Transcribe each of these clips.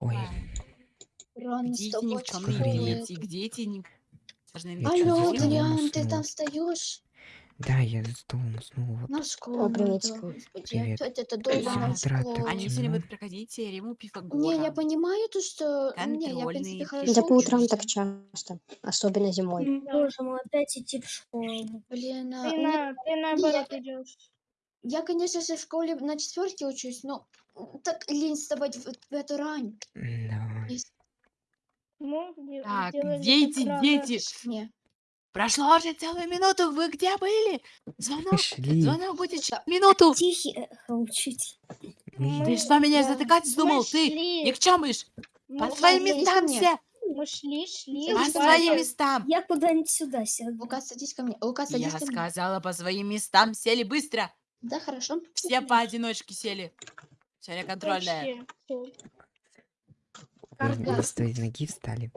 Ой, Рано Где с эти тобой дети? Где эти Алло, Адриан, ты там встаешь? да, я за столом уснул. Вот. На школу. Привет. опять это С утра так школа. Они сегодня будут проходить теорему Пифагора. Не, я понимаю то, что... Не, я, в принципе, хорошо Да по утрам так часто, особенно зимой. Боже мой, опять идти в школу. Блин, а, Ты, на, ты наоборот идешь. Я, конечно же, в школе на четверке учусь, но так лень вставать в, в эту рань. Да. Ну, Так, рано. дети? Не. Прошло уже целую минуту, вы где были? Звонок, Шли. звонок будет через Да. минуту. Тихий, учитель. Мы- Ты что меня Да. затыкать вздумал? Ты шли, никчемыш! мы По шли, своим ко местам мне. все! Мы шли, шли. По своим местам! Я куда-нибудь сюда сяду. Лука, садись ко мне. Лука, садись Я ко мне. сказала по своим местам, сели быстро! Да, хорошо. Все поодиночке сели. Сегодня контрольная. Карга. с той ноги встали.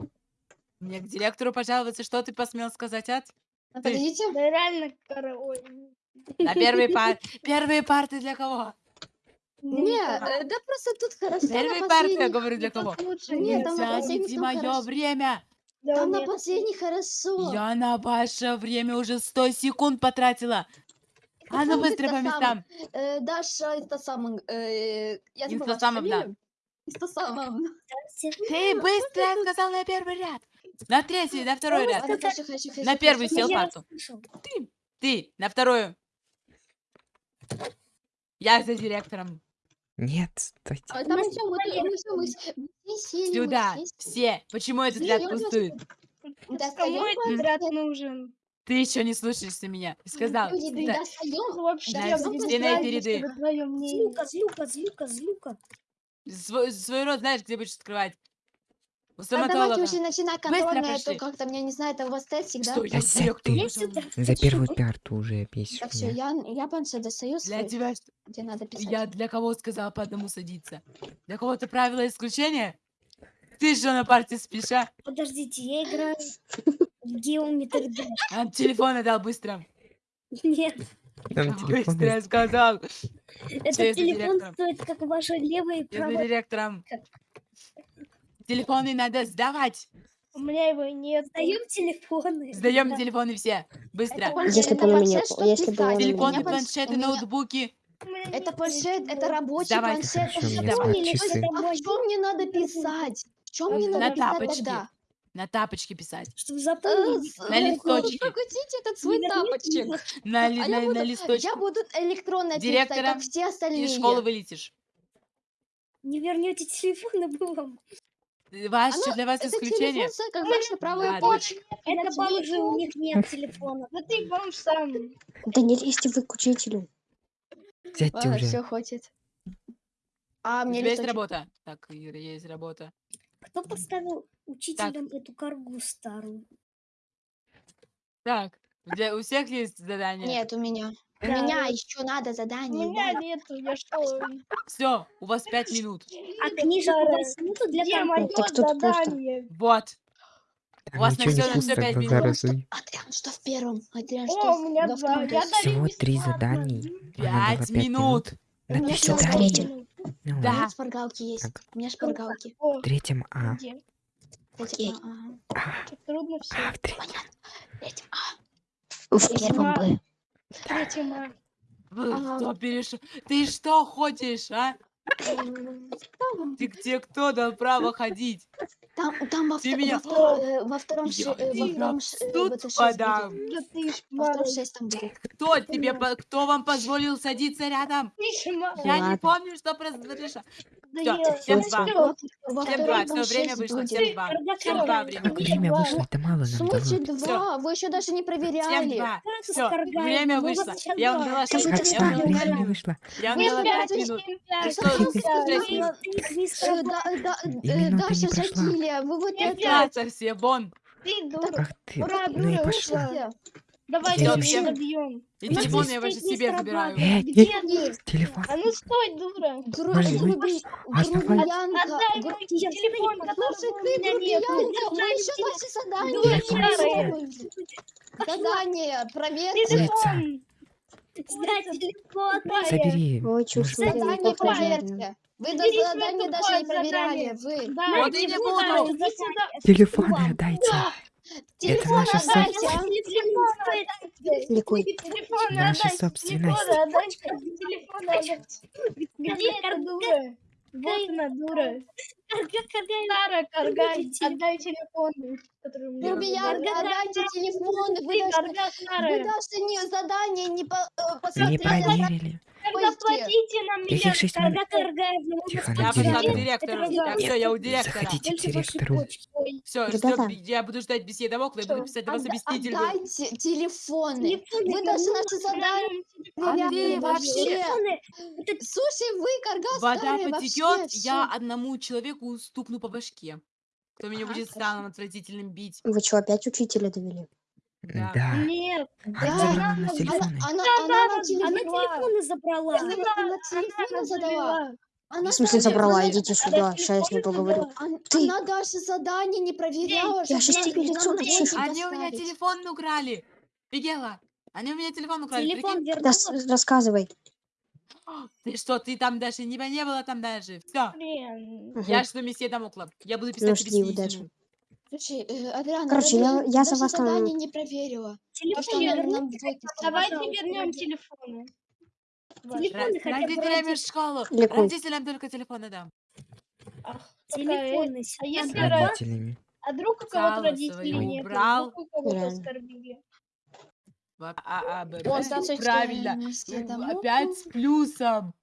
Мне к директору пожаловаться, что ты посмел сказать, а? А, Подождите. Да реально, кора... ой, На первые пар... Первые парты для кого? Не, э, да просто тут хорошо. Первые парты, я говорю, для кого? лучше Нет, там не там мое хорошо. время! Да Там на нет, последних хорошо. Я на ваше время уже 100 секунд потратила. А ну быстро по местам. Э, Даша, это самое... э, Я забыла Инстасамовна. Инстасамовна. Ты быстро сказал на первый ряд. На третий, на второй ряд. На первый сел парту. расслышал. Ты на вторую. Я за директором. Нет, стойте. А там нас всё, мы тут- мы всё, мы с- мы сели, мы Сюда. Все. Почему этот ряд пустует? Кому этот ряд нужен? Ты еще не слушаешься меня. Я Сказал. Люди, Да. Вообще, чтобы твоё мнение. Злюка, злюка, злюка, злюка. Свой, свой рот знаешь, где будешь открывать? У А давайте стоматолога. уже начинать контрольное, то пошли. как-то, мне не знаю, это у вас тест всегда. Да я директор ты. За первую парту уже бесишь Так, все, я, я планшет достаю Для тебя что? где надо писать. Я для кого сказала по одному садиться? Для кого-то правило исключения? Ты что на партии спишь, а? Подождите, я играю Geometry Dash. А, телефон отдал быстро. Нет, Там телефон Быстро я сказал. этот телефон стоит как ваша левая и Я за директором. Телефоны надо сдавать. У меня его нет. Сдаем телефоны. Сдаем Да. телефоны все. Быстро. Это планшет, Если бы он у меня- планшет, чтоб если бы он у писать. меня- Телефоны, планшеты, у меня- ноутбуки. У меня Это планшет, это телефона. рабочий Давай. планшет. Это у меня есть, часы. А в мне надо писать? В чем мне На надо писать тапочке. тогда? На тапочке писать. Чтобы Э, запомнить. с- На ну, листочке. Прокрутите этот свой тапочек. На, ли- А на, я буду, на листочке. я буду электронно писать, как все остальные. Из школы вылетишь. Не вернете телефон, вам. Ваш, Оно- для вас Это исключение. телефон, как ваша правая Ладно. почка. Это тебе бомжи, у них нет телефона. Да ты бомж сам. Да не лезьте вы к учителю. Сядьте Ладно, уже. все, хватит. А У мне тебя есть листочек- работа. Так, Ира, есть работа. Кто поставил учителям эту каргу старую? Так, для, у всех есть задание? Нет, у меня. У Да. меня еще надо У задание. меня да. нету, я что? Все, у вас пять минут. А книжек у вас нету для так тут просто- Вот. У вас на ничего не всё- на пять глаза минут. разуй. Адриан, что в первом? Адриан, что О, в- у меня два. Всего три надо Пять минут. На У меня три всего задания. третьем. минут. Ну У Да. меня ладно. шпаргалки есть. Так. У меня шпаргалки. В третьем А. Окей. а. Чё, Трудно все. А, в третьем. Этим, а. В первом Б. Третьем А. Ага. что перешел? Ты что ходишь, а? Ты где кто дал право ходить? Там, там во, Ты вто- меня- во, э, во втором, Я ше- э, во втором в ш- БТ шесть подам. будет. Да ты ж Во втором мара. 6 там будет. Кто тебе, кто вам позволил садиться рядом? Я не помню, что произошло. Всем ну два. Всем два, все, время вышло, всем два. Всем два время вышло. время два. вышло, это мало нам дало. два? Вы еще даже не Всем проверяли. два. Как Все, скоргаем? время вышло. Я вам два. дала Скажите, шесть- что я Отстань, вам дала- время угорали? вышло. я вам дала пять пять минут. минут? Даша не. Шатилия, вы вот это... Пятся все, вон. Ты дура. Ура, ну и дура, пошла. ушла. Давай Я я вообще- добьем. И телефон я пять себе забираю. Э, Где телефон. А ну стой, дура. Грубиянка. Отдай мой телефон, у ты меня нет. грубиянка, мы еще старая. делаем. Задание, проверка. Телефон. Снять телефон. Моя, Задание проверьте. Вы до задания даже не проверяли. задание. Вы Да, Вот и не буду. Телефоны отдайте. Телефон наша отдайте, а? Телефон отдайте. Ликуй. Телефон Наша отдайте. собственность. Телефон отдайте. Телефон отдайте. Где эта дура? Вот она, дура. Сара, Каргай, отдай телефон, который у меня. Грубиян, отдайте телефоны. Вы даже, Карга, не задание не по- э, Не посмотрели. проверили. Карга, Пусти. платите нам Каких меня. шесть Карга, минут? Каргаевна, мы Тихо, Я пошла к директору. все, я у директора. Заходите к директору. Все, Ребята. я буду ждать беседы окна и буду писать вас Отда- объяснитель. Отдайте телефоны. Вы даже наши задания А ты вообще- Слушай, вы, Каргас, Вода потекет, я одному человеку стукну по башке. Кто меня будет самым отвратительным бить. Вы что, опять учителя довели? Да. Нет. Она Да, у нас она- телефоны. Она, она, Да, на Она телефон- телефоны забрала. Она, она телефон задала. Она В смысле даже- забрала? она- Идите сюда, сейчас я с ней поговорю. Она, Ты- она даже задание не проверяла. Я щас тебе лицо начешу. Они у меня телефон украли. Бегела. Они у меня телефон украли. Телефон прикинь? вернула. Да, с- рассказывай. Ты что, ты там даже не, не было там даже. Все. Блин. Я что месье домокла. Я буду писать Ну, тебе жди, снизу. Слушай, э, Адриана, Короче, я- я за вас там- задание не проверила. Что нам двойки Давайте вернем телефоны. Телефоны хотя бы Родителям в школу. Родителям только телефоны дам. Телефоны. А если Родителями. А вдруг у кого-то родителей нет? убрал. Вдруг кого-то Реально. оскорбили. А, А, Б, Правильно. Опять с плюсом.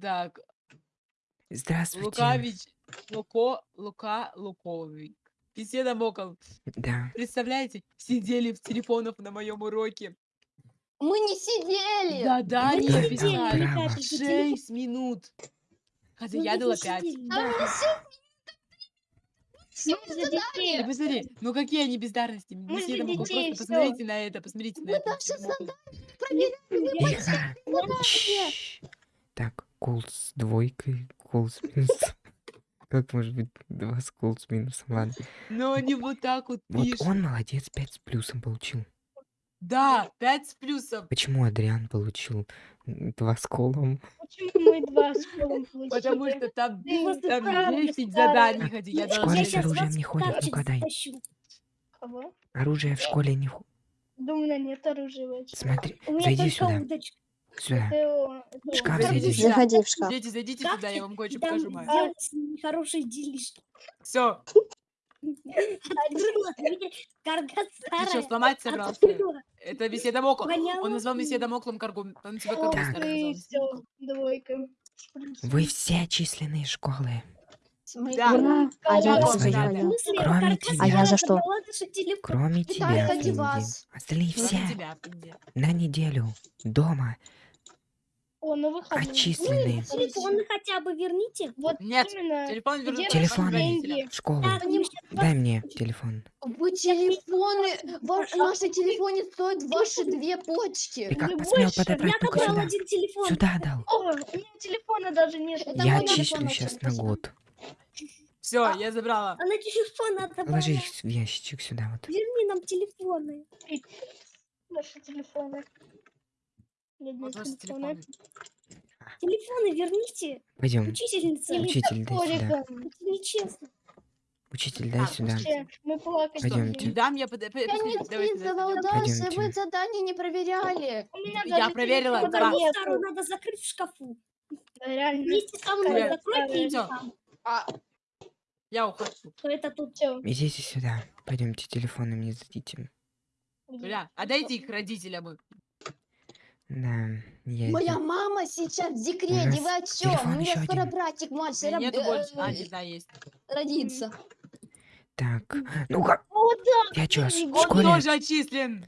Так, Здравствуйте. Лукавич, Луко, Лука, Луковик. Месье Домокл. Да. Представляете, сидели в телефонах на моем уроке. Мы не сидели. Да-да, Мы не же Шесть минут. Хотя Ну, я дала пять. А да. детей. Ты посмотри, ну какие они бездарности. Мы Домокл, детей, просто посмотрите на это, посмотрите на Мы это. Так, кол с двойкой, кол с минусом. Как может быть два с кол с минусом? Ладно. Но они вот так вот Вот пишут. он молодец, пять с плюсом получил. Да, пять с плюсом. Почему Адриан получил два с колом? Почему мы два с полом получили? Потому что там, там старая, 10 старая. заданий, я В школе с сейчас оружием вас не ходят, в ну-ка дай. затащу. Кого? Оружие в школе не ходит. У меня нет оружия вообще. Смотри, У меня зайди только сюда, удочка. Сюда. Это, это Шкаф арбуз. зайди. Заходи в шкаф. Дети, зайдите ты я вам кое-что покажу, хорошие делишки. Все, ты что, сломать собрался? Это месье Домокл. Воняла Он назвал месье пылью. Домоклом каргу. Он тебя все, двойка. Вы все отчислены из школы. Да. Ура! А я за что? Кроме тебя. А я за что? Кроме тебя. Остальные все на неделю дома О, на выходные. отчислены. Телефоны хотя бы верните. Вот Нет, именно. Телефон вернут Где Телефон. вашим родителям. деньги? В школу. Щас Дай мне телефон. Вы телефоны, ва- наши телефоны стоят ваши две почки. Ты как Вы посмел подобрать? Забрал сюда. один телефон. Сюда дал. О, у меня телефона даже нет. Это Я отчислю сейчас на год. Все, я забрала. Она телефон отдавала. Положи их в ящичек сюда вот. Верни нам телефоны. Наши телефоны. Вот телефоны. верните. Пойдем. Учительница. Учитель, дай сюда. Это нечестно. Учитель, дай Так, сюда. Вообще, Мы плакать Что, Пойдёмте. не дам я под... Давайте, давайте, вы задание не проверяли. У меня Я даже проверила, телефона да. нету. Старую надо закрыть в шкафу. Реально. Вместе со мной закройте всё. и там. А, Я ухожу. Что это тут все. Идите сюда. Пойдемте, телефоны мне дадите. Бля, отдайте их родителям. Да, я моя мама сейчас в декрете, вы о чем? У меня скоро один. братик младший раб- нету больше. э, А, знаю, есть. родится. Так, ну-ка, я чё, с- в Он тоже отчислен.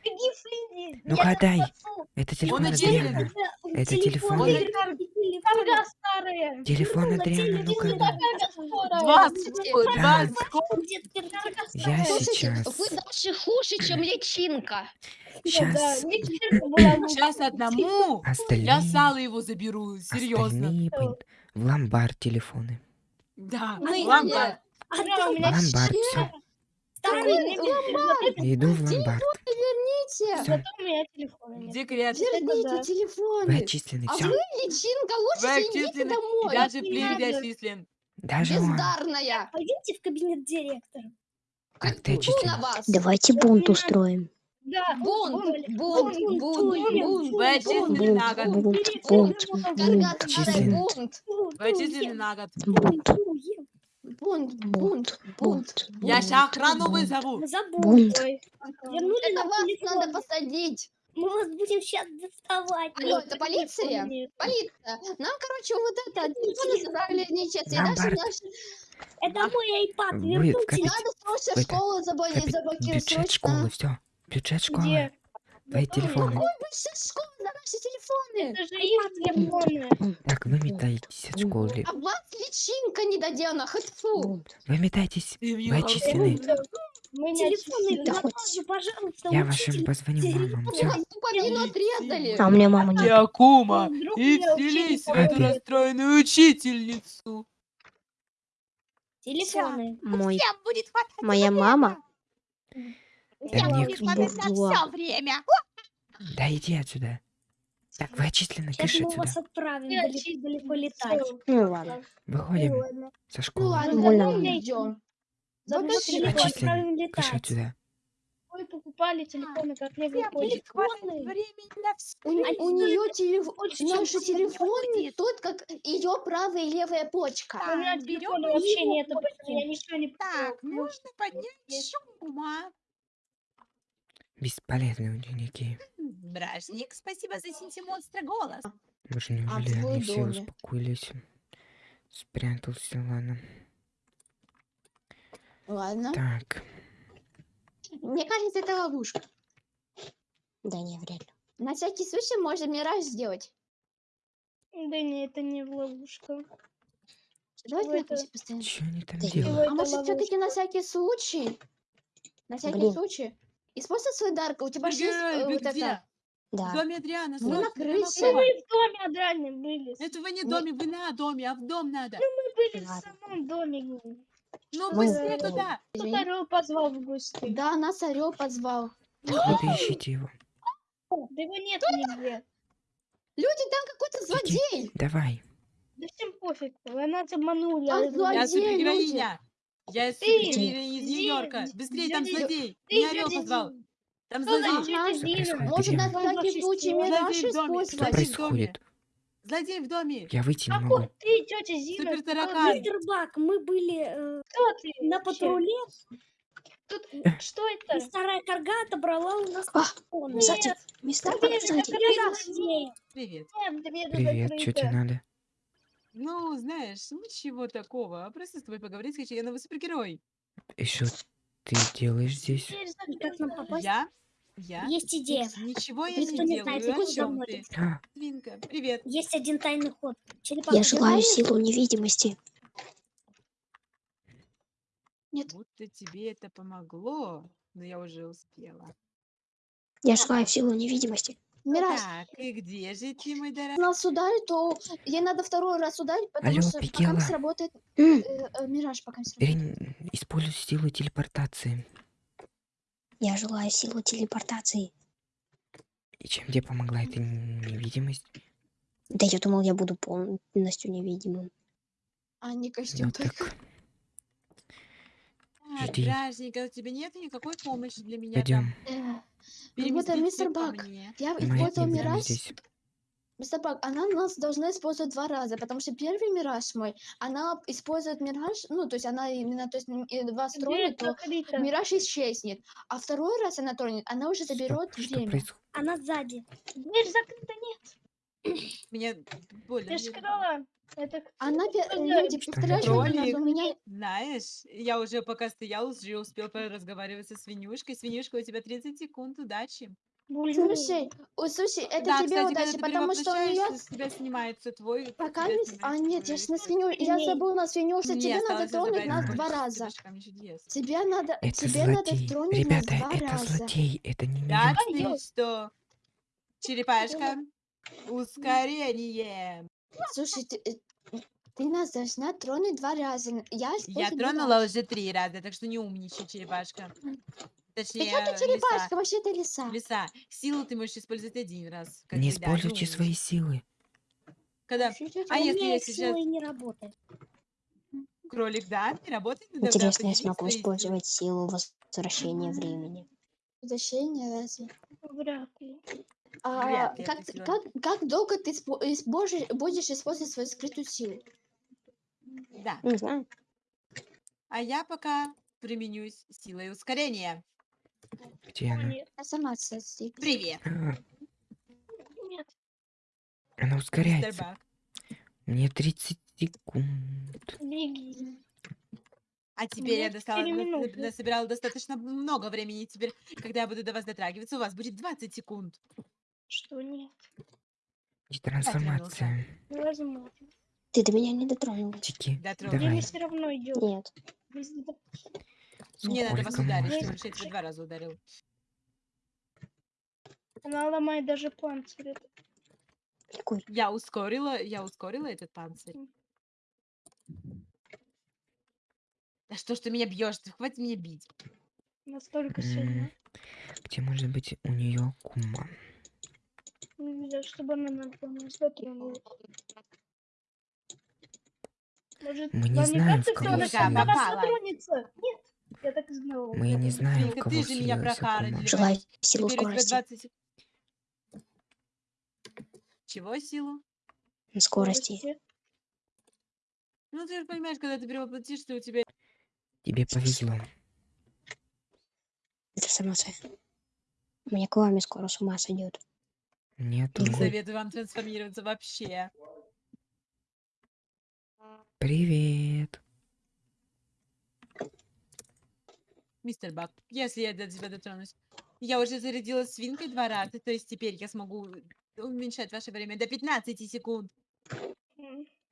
Ну-ка, спасу. Это телефон. Адриана. Это, телефон. телефон. Адриана, ну-ка. Два, карга Я сейчас. вы даже хуже, чем личинка. Сейчас. Сейчас одному. остальные, Я сало его заберу, серьезно. остальные пойдут в ломбард телефоны. Да, Мы лампа. А да, у В ломбард, все. старый не Иду в ломбард. Верните! Где крет? Верните да. Вы телефоны! отчислены, А все. вы, личинка, лучше Вы идите домой! даже не плин надо. отчислен. Даже. Бездарная! Пойдемте в кабинет директора. Как ты отчислен? Давайте бунт устроим. Да, Бунт, бунт, бунт, бунт, бунт, Вы отчислены на год. Бунт, бунт, бунт! Вы отчислены на год. бунт, Бунт, бунт. Я ща охрану вызову. Забудь. Бунт. Вернули Это нам вас надо посадить! Мы вас будем сейчас доставать. Алло, это полиция? Полиция! Нам, короче, вот это, телефоны забрали нечестно. И даже Наоборот. наши... Это мой iPad. Вы Верните. в капит- Надо срочно школу заблокировать. бюджет школы, Срочно. все. Бюджет школы. Где? Твои телефоны. Какой бюджет школы за наши телефоны? Это же их телефоны. Так, вы метаетесь от школы. А вас личинка не додена, хоть фу. Бунт. Вы мне не Телефоны, да На хоть- пожалуйста, Я вашим позвоню мамам. У Все. пуповину отрезали. А у меня мама нет. Якума, и вселись в эту расстроенную учительницу. Телефоны. Мой, моя мама. Да буржуа. все время. Да иди отсюда. Так, вы отчислены, Сейчас кыш мы отсюда. вас отправим далеко, далеко летать. Ну ладно. Выходим со Ну школы. ладно, Больно давай мне. идем. Заодно Затащи. телефон Отчислены. Кыш летать. отсюда. Вы покупали телефоны как лего телефоны. У, у нее телефон, много телефоны тут как ее правая и левая почка. Да. У меня телефона вообще его нет, почти, я ничего не Так, нужно поднять шума. Бесполезные ученики. Бражник, спасибо за синтимонстра голос. Уж неужели твой они все доме. успокоились? Спрятался, ладно. Ладно. Так, Мне кажется, это ловушка. Да не, вряд ли. На всякий случай можно мираж сделать. Да не, это не ловушка. Давайте это? постоянно. что они там Да делают? А может, все-таки на всякий случай? На всякий Блин. случай. Используй свой дар. У тебя же есть э, вы вот где? это. В Да. доме Адриана, Мы срочно, на крыше. Мы в доме Адране были. Это вы не в доме, вы на доме, а в дом надо. Мы были в Ладно. самом доме. Ну, Мы быстрее в доме. туда. Извини. Орел позвал в гости. Да, нас орел позвал. Вот и ищите его. Да его нет нигде. Люди, там какой-то злодей. Давай. Да всем пофиг. Вы нас обманули. А а Я злодей. Я супергероиня из Зин, Нью-Йорка. Быстрее, там злодей. ты, Не орел позвал. Там злодей. Может, на всякий случай Злодей мираж в доме. использовать. Что происходит? Злодей в доме. Я выйти не могу. Ты, тетя Зина? Супер таракан. Бак, мы были э, Кто ты? на патруле, Тут Э. что это? старая карга отобрала у нас А, телефоны. Сзади. Мистер Бак, Привет, Я. Привет. Что тебе надо? Ну, знаешь, ничего такого. Просто с тобой поговорить хочу. Я новый супергерой. И что ты делаешь здесь? Как нам попасть? Я? Я? Есть идея. Ничего я Никто не не знает, делаю. О чем ты? А, Свинка, привет. Есть один тайный ход. Черепаха, Я желаю силу невидимости. Будто тебе это помогло, но я уже успела. Я желаю силу невидимости. Мираж, Так, и где же ты, мой дорогой? нас ударит, то ей надо второй раз ударить, потому Алло, что пока Пикела. не сработает э, э, мираж, пока не сработает. Бери, используй силу телепортации. Я желаю силу телепортации. И чем тебе помогла эта невидимость? Да я думал, я буду полностью невидимым. А не костюм Ну только. так, Так, жди. Бражника, у тебя нет никакой помощи для меня пойдем. Э, там? Ну вот, Переместите мистер Бак. Я не будем мираж. Мистер Бак, она нас должна использовать два раза, потому что первый мираж мой, она использует мираж, ну, то есть она именно, то есть Дверь тронет, то мираж исчезнет. А второй раз она тронет, она уже заберет что время. происходит? Она сзади. Дверь закрыта, нет. Меня больно. Ты ж нервно. сказала. Это кто? Она, пе- Что люди, представляешь, это? у нас меня Знаешь, я уже пока стоял, уже успел разговаривать со свинюшкой. Свинюшка, у тебя 30 секунд, удачи. Слушай, о, слушай, это да, тебе кстати, удачи, потому что у нее с тебя снимается твой... пока не... А, нет, я твой ж на свиню... Я Нет. забыла на свиню, что тебе надо тронуть нас два раза. Тебе надо... Это тебе надо тронуть нас Ребята, два это раза. злодей, это не меня. ты что? Черепашка, ускорение. Слушай, ты, э, ты нас должна тронуть два раза. Я, Я использую тронула уже три раза, так что не умничай, черепашка. Точнее, Какая ты лиса. черепашка, вообще ты лиса. Лиса. Силу ты можешь использовать один раз. как Не бы, да, используйте ну, свои силы. Когда А если я сейчас- не работает. кролик, да, не работает? Ну, тогда Интересно, я поделись смогу своей силой. использовать силу возвращения времени. Возвращение разве? Вряд ли. А, Вряд ли как, как, как долго ты испо- используешь- будешь использовать свою скрытую силу? Да. Не знаю. А я пока применюсь силой ускорения. Где она? нет, Информация. здесь. Привет, А, нет. она мистер ускоряется. Бак. Мне 30 секунд. Беги. А теперь я меня достала, четыре на- минуты. насобирала достаточно много времени. Теперь, когда я буду до вас дотрагиваться, у вас будет 20 секунд. Что нет? И трансформация. Невозможно. Ты до меня не дотронулась. Тики, Дотронусь. Время давай. все равно идет. Нет. Мне надо вас ударить, я тебя два раза ударил. Она ломает даже панцирь. Какой? Я ускорила, я ускорила этот панцирь. Да что ж ты меня бьешь? Хватит меня бить. Настолько сильно. Где может быть у нее кума? Нельзя, чтобы она вами дотронулась. Может, Мы не вам знаем, кажется, в что кого она на Попала. дотронется? Нет, я так и знала. Мы не знаем, в кого ты же меня кума. Желаю силу скорости. 20 сек- Чего силу? Скорости. Ну ты же понимаешь, когда ты перевоплотишься, у тебя Тебе повезло. Трансформация. У меня к вами скоро с ума сойдет. Мне не советую вам трансформироваться вообще. Привет. Мистер Бак, если я до тебя дотронусь. Я уже зарядила свинкой два раза, то есть теперь я смогу уменьшать ваше время до 15 секунд.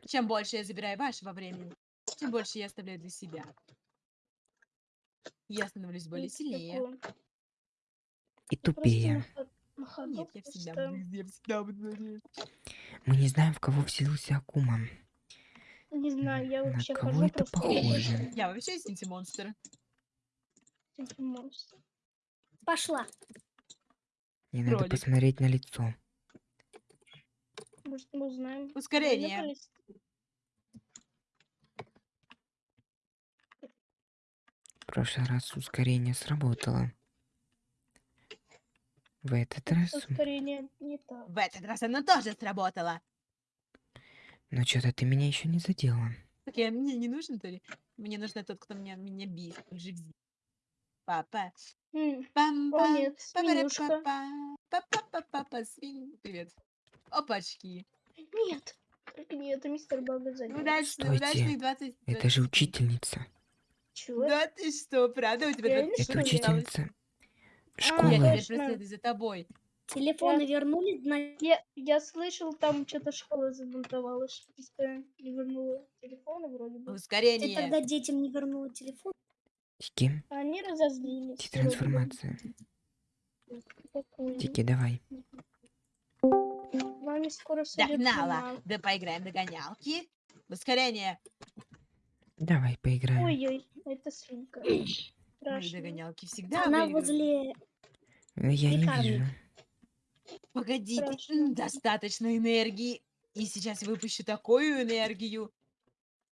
Чем больше я забираю вашего времени, тем больше я оставляю для себя. Я становлюсь более сильнее. такое. И тупее. На ходу Нет, я всегда буду, я всегда буду надеяться. Мы не знаем, в кого вселился Акума. Не знаю, я На вообще кого хожу это похоже? Я вообще синти-монстр. этим монстром. Пошла. Мне надо посмотреть на лицо. Может, мы узнаем. Ускорение. В прошлый раз ускорение сработало. В этот раз... Ускорение не так. В этот раз оно тоже сработало. Но что-то ты меня еще не задела. Так я, мне не нужен, то ли? Мне нужен тот, кто меня, меня бит. Живзи. Папа. Пам О, пам нет, свинюшка. Папа, свин. Привет. Опачки. Нет. Только не это мистер сзади. Удачных, Стойте. удачных 20... Это же учительница. Чего? Да ты что, правда? У тебя Реально, 20 что Это ли? Учительница А, Я преследую за тобой. Телефоны вернули, значит, Я, я слышал, там что-то школа забунтовалась. Не вернула телефоны вроде бы. ты Ускорение. тогда детям не вернула телефон. Тики, А Они разозлились. Бы. трансформация. Тики, давай. Вами скоро сойдет Догнала. Да поиграем догонялки. Ускорение. Давай поиграем. Ой-ой, это свинка. Мои Страшно. догонялки всегда Она выигрывают. возле... Э, Я не Пекарни. вижу. Погодите, Страшно. достаточно энергии. И сейчас выпущу такую энергию.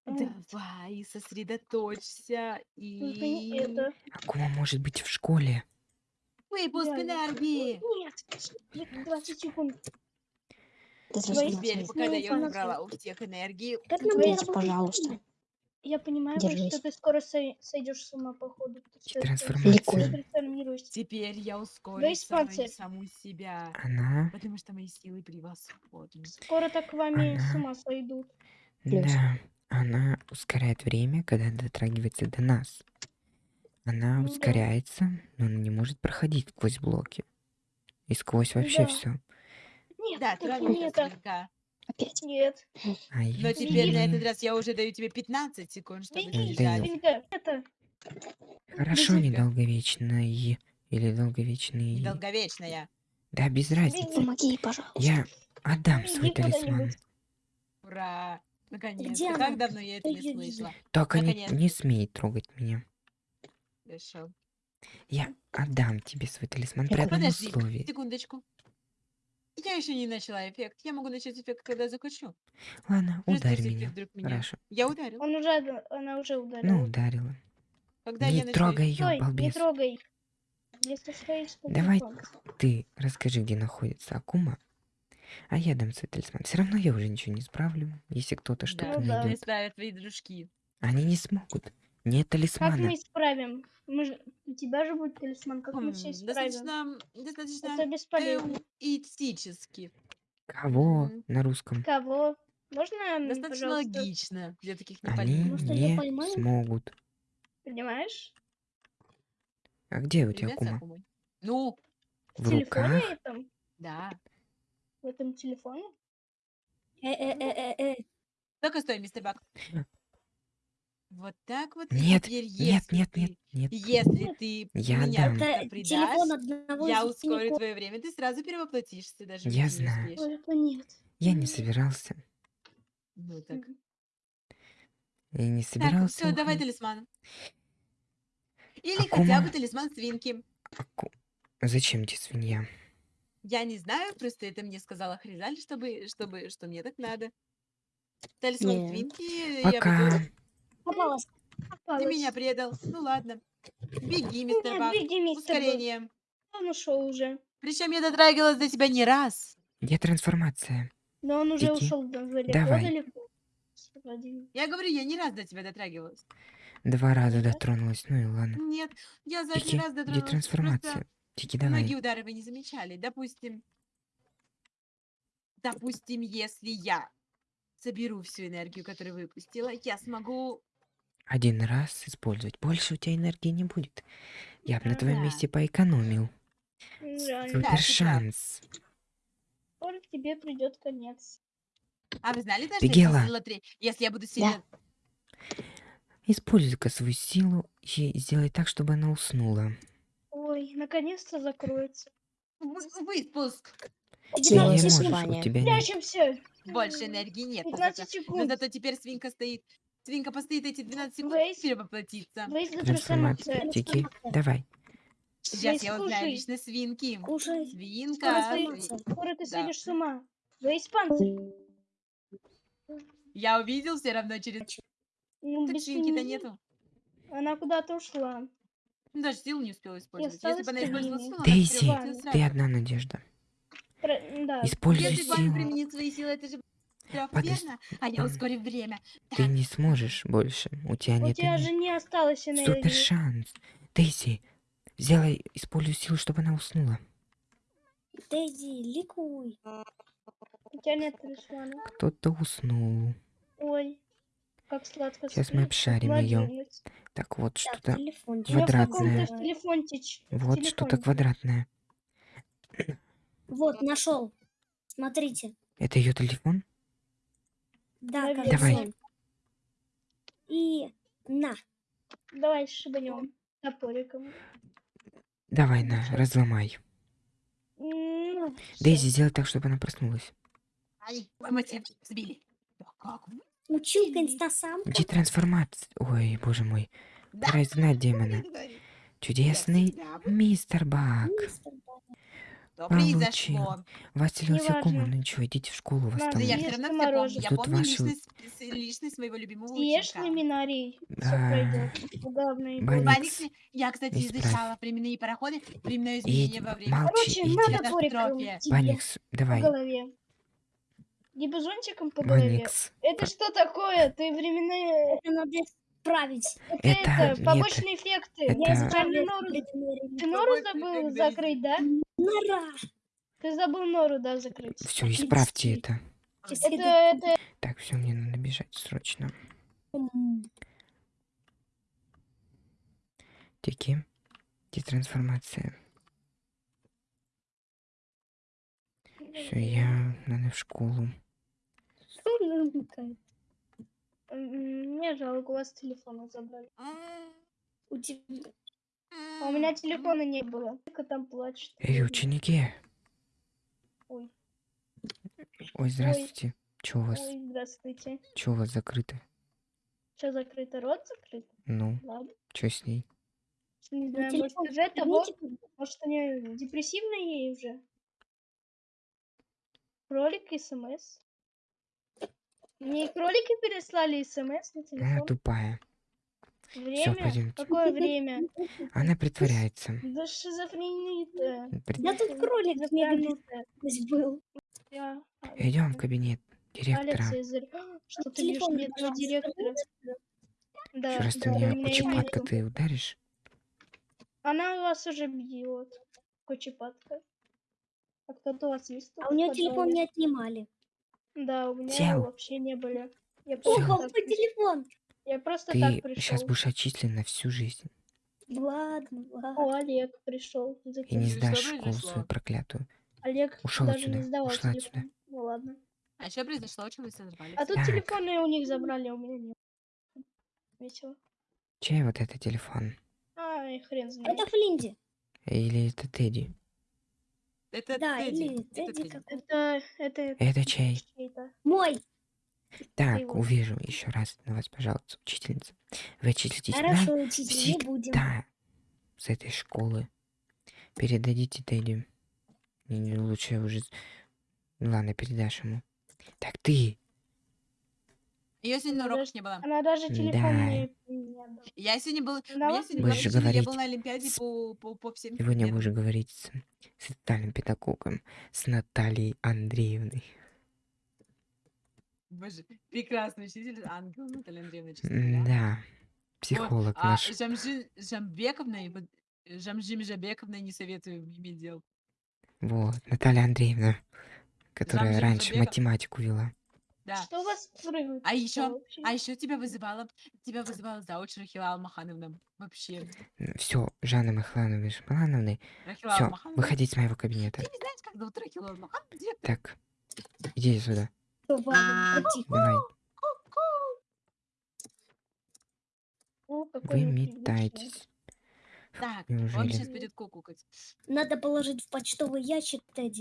М, Давай, сосредоточься Только не и... это. Акума может быть в школе. Выпуск Реально. энергии. Нет, 20 секунд. Твои Теперь, трансформация. пока Ну, я убрала у всех энергию, Как нам работать? пожалуйста. Я понимаю, Держись. что ты скоро сой- сойдешь с ума, походу. Ты что, Трансформация. Ликуй. трансформируешься. теперь я ускорю саму, себя. Она... Потому что мои силы превосходны. Скоро так вами с Она- ума сойдут. Плюс. Да. Она ускоряет время, когда дотрагивается до нас. Она Ну да. ускоряется, но она не может проходить сквозь блоки. И сквозь вообще Да. все. Нет, Да, только не это. свинка. Опять. Нет. Ай, Но теперь на этот раз я уже даю тебе 15 секунд, чтобы свинка. Это. Хорошо, Беги. недолговечный. Или долговечный. Недолговечная. Да, без разницы. Помоги, пожалуйста. Я отдам свой талисман. куда-нибудь. Ура! Наконец-то. Где Как она? давно я это не слышала. Только не, Наконец-то. не смей трогать меня. Хорошо. Я отдам тебе свой талисман при одном Подожди, условии. секундочку. Я еще не начала эффект. Я могу начать эффект, когда захочу. Ладно, ударь меня. вдруг меня- Хорошо. Я ударил. Он уже, она уже ударила. Ну, ударила. Когда я Не начну трогай ее, Стой, не балбес. трогай. Если стоишь, то Давай ты расскажи, где находится Акума, а я дам свой талисман. Все равно я уже ничего не справлю, если кто-то что-то Да, Ну да. не найдет. ставят твои дружки. Они не смогут. Нет Как талисмана. мы исправим? Мы же... У тебя же будет талисман, как мы все исправим? Достаточно, достаточно Это бесполезно. эутистически. Кого Мгм. на русском? Кого? Можно, Достаточно пожалуйста, логично для таких Они непонятных. Может, её не смогут. понимаешь? А где у тебя? Акумой. Ну, В В телефоне руках? этом? да. В этом телефоне? Э-э-э-э-э. Только стой, мистер Бак. Вот так вот. Нет, теперь, нет, если нет, ты- нет, нет. Если ты Я меня дам. предашь, телефон одного я ускорю твое время, ты сразу перевоплотишься, даже Я не знаю. нет. Я не собирался. Ну так. Я не Так, собирался. все, давай талисман. Или хотя Акума. бы талисман свинки. Аку- Зачем тебе свинья? Я не знаю, просто это мне сказала Хризаль, чтобы, чтобы, что мне так надо. Талисман Не. свинки, я Пока. буду... Попалась. Ты меня предал. Ну ладно. Беги, мистер Бак. беги, мистер Бак. Ускорение. Он ушел уже. Причем я дотрагивалась до тебя не раз. Где трансформация? Но он уже Беги. ушел далеко, Давай. далеко. Я говорю, я не раз до тебя дотрагивалась. Два раза дотронулась. Ну и ладно. Нет, я за один раз где дотронулась. трансформация? Просто Тики, многие давай. удары вы не замечали. Допустим, допустим, если я соберу всю энергию, которую выпустила, я смогу... Один раз использовать. Больше у тебя энергии не будет. Я бы на Ну твоем да. месте поэкономил. Да, Супер шанс. Скоро тебе придет конец. А вы знали, даже Бегела. если, сила три- если я буду сильно... Используй-ка свою силу и сделай так, чтобы она уснула. Ой, наконец-то закроется. Вы- Выпуск. Ты не можешь, у тебя нет. Больше энергии нет. Но 15 зато, но секунд. зато теперь свинка стоит. Свинка постоит эти 12 секунд Вейс. и перевоплотится. Трансформация. Тики, давай. Сейчас Вейс, я узнаю кушай. лично свинки. Кушай. Свинка. Скоро, ты- скоро ты Да. сойдешь с ума. Вейс панцирь. Я увидел все равно через... Ну, Так свинки-то нету. Она куда-то ушла. Ну, Даже силу не успела использовать. Если бы она использовала силу, она Дейзи, ты одна надежда. Про- Да. Используй Если силу. применит свои силы, это же Подожди, верно? А я ускорю время. Ты не сможешь больше. У тебя У нет тебя энергии. же не осталось Супер энергии. шанс. Дейзи, сделай, используй силу, чтобы она уснула. Дейзи, ликуй. У тебя нет талисмана. Кто-то уснул. Ой, как сладко Сейчас мы обшарим младенец. Так вот, Так, что-то... У телефончич. Вот что-то квадратное. Вот, нашел. Смотрите. Это ее телефон? Да, кажется. Давай. И на. Давай шибанем топориком. Давай, на, разломай. Ну, Дейзи, сделай так, чтобы она проснулась. Ай, ой, мы тебя сбили. Да как вы? Училка инстасамка. Где трансформация? Ой, боже мой. Пора изгнать демона. Чудесный мистер Бак. Мистер. Произошло? Вас целился Акума. Неважно. Ну ничего, идите в школу, вас там... Да я все равно помню. Я Тут помню ваши- личность, личность своего любимого Съешь ученика. А. Главное, Баня. Баникс, я, кстати, Исправь. изучала временные пароходы, временное И изменение во время молчи, Короче, иди. Баникс, по давай. голове. Либо зонтиком по голове. Баникс. Это что такое? Ты временные... Исправить. Это, Это- это, нет, побочные эффекты. это- Я специально нору... Ты нору забыл закрыть, да? Нора. Ты забыл нору, да, закрыть? Все, исправьте это. Это, это... Так, все, мне надо бежать срочно. Тики. Детрансформация. Все, я надо в школу. что намекает? Мне жалко, у вас телефоны забрали. У тебя... А у меня телефона не было. Только там плачет. Эй, ученики. Ой, Ой, здравствуйте. Че у вас? ой, здравствуйте. Че у вас закрыто? Что закрыто? Рот закрыт? Ну, Ладно. что с ней? Не Ну, знаю, может, телефон из-за того, верните, может, они депрессивные уже. Кролик СМС. Мне кролики переслали СМС на Она телефон. тупая. Время? пойдёмте. Какое время? Она притворяется. Да шизофрения-то. Прит- Да тут кролик бегает Запрятнутая. был. Я- Идем в кабинет директора. Цезарь. Что ты бьешь мне этого директора? Да, Еще раз ты да, у меня почепатка нету. ты ударишь? Она вас уже бьет. Кочепатка. А кто-то у вас есть А у в нее телефон не отнимали. Да, у меня Сел. вообще не были. Я Ого, так, мой телефон. я просто Ты так сейчас пришел. будешь отчислен на всю жизнь. Ладно, ладно. О, Олег пришел. И не сдашь школу свою проклятую. Олег Ушёл даже отсюда, не сдавал ушла телефон. отсюда. Ну ладно. А что произошло? Чего вы сорвались? А тут Так. телефоны у них забрали, а у меня нет. Весело. Чей вот это телефон? Ай, хрен знает. Это Флинди. Или это Тедди? Это Да, Тедди. или Это Тедди. Это, это, Это чей? Мой. Так, его. увижу еще раз на вас, пожалуйста, учительница. Вы отчислитесь Хорошо, на учитель, не будем. всегда с этой школы. Передадите Тедди. Лучше уже... с- Ладно, передашь ему. Так ты, Ее сегодня на Она уроках даже- не было. Она даже телефон Да. не, не. Я сегодня был... Она вас сегодня была Будешь причина, я говорить был на Олимпиаде с- по, по, по всем сегодня предметам. будешь говорить с, с социальным педагогом, с Натальей Андреевной. Боже, прекрасный учитель, ангел Наталья Андреевна, честно говоря. Да, Вот, психолог а наш. Жамжи, Жамбековна, и вот Жамжим Жабековна не советую иметь дел. Вот, Наталья Андреевна, которая Жамжим раньше Жабеков. математику вела. Да. Что у вас прыгает? А еще, вообще? а еще тебя вызывала, тебя вызывала зауч Рахила Алмахановна. Вообще. Все, Жанна Махлановна Шмалановны, Рахила все, выходить с моего кабинета. Ты не знаешь, как зовут Рахила Алмахановна? Так, иди сюда, давай. Вы метайтесь. Так, он Неужели? сейчас будет кукукать. Надо положить в почтовый ящик Тедди.